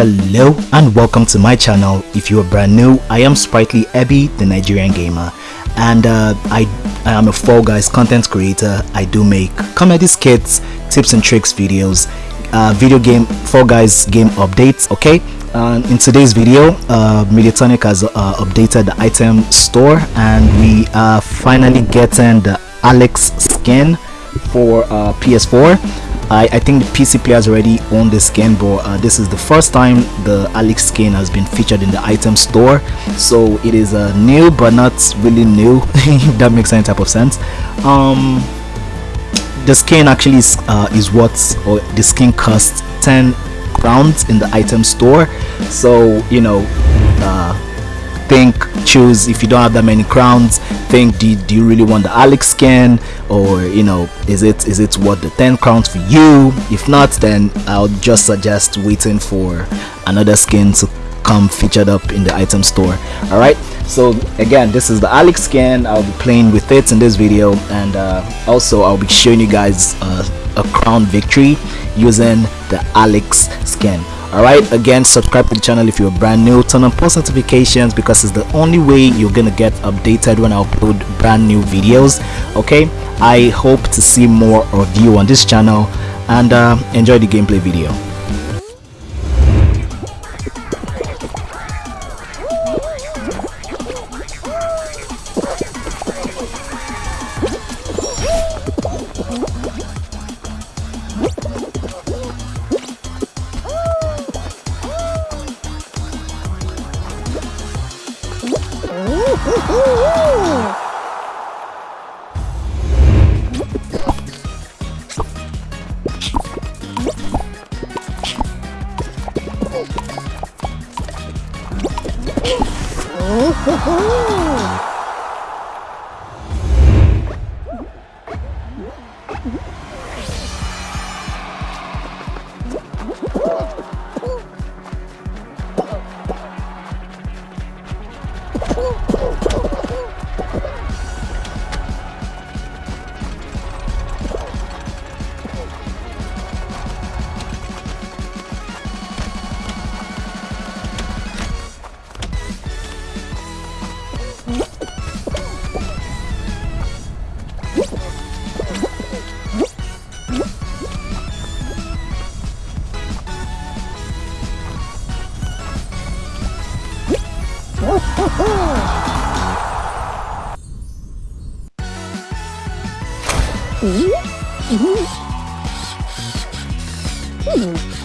hello and welcome to my channel. If you are brand new i am sprightly ebby the nigerian gamer. And uh, I, I am a fall guys content creator. I do make comedy skits tips and tricks videos uh, video game fall guys game updates okay? Uh, in today's video uh, Mediatonic has uh, updated the item store and we are finally getting the Alex skin for uh, PS4 I, I think the PC players already own this skin but uh, this is the first time the Alex skin has been featured in the item store. So it is uh, new but not really new if that makes any type of sense. Um, the skin actually is, uh, is what or the skin costs 10 crowns in the item store. So you know uh, think choose if you don't have that many crowns think do, do you really want the alex skin? Or you know is it is it worth the 10 crowns for you? If not then i'll just suggest waiting for another skin to come featured up in the item store. All right so again this is the alex skin. I'll be playing with it in this video. And uh, also i'll be showing you guys uh, a crown victory using the alex skin alright again subscribe to the channel if you're brand new. Turn on post notifications because it's the only way you're gonna get updated when i upload brand new videos. Okay? I hope to see more of you on this channel and uh, enjoy the gameplay video Woohoo! Mm-hmm.